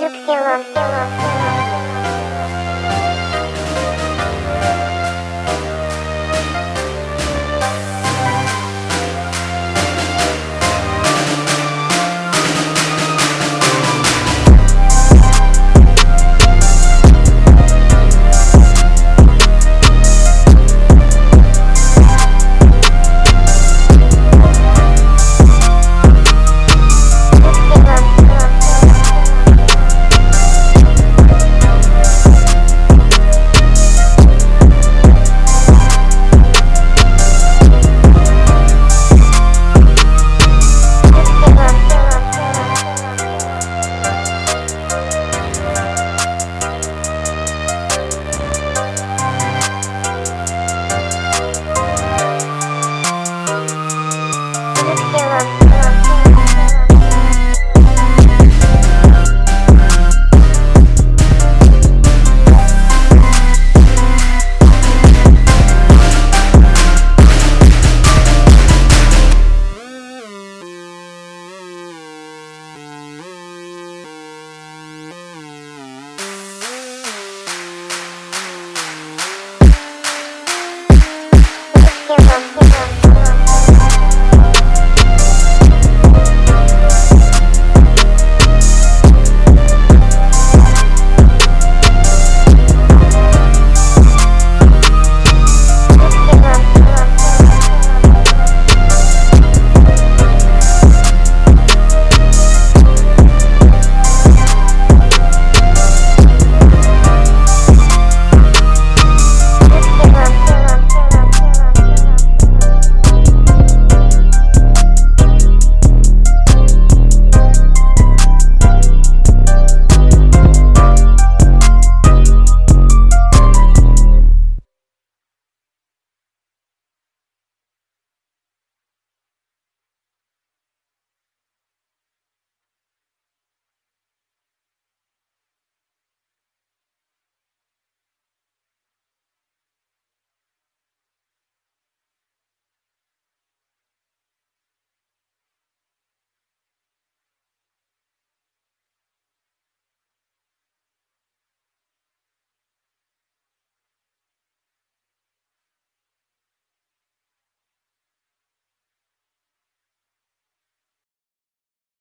Юкхило.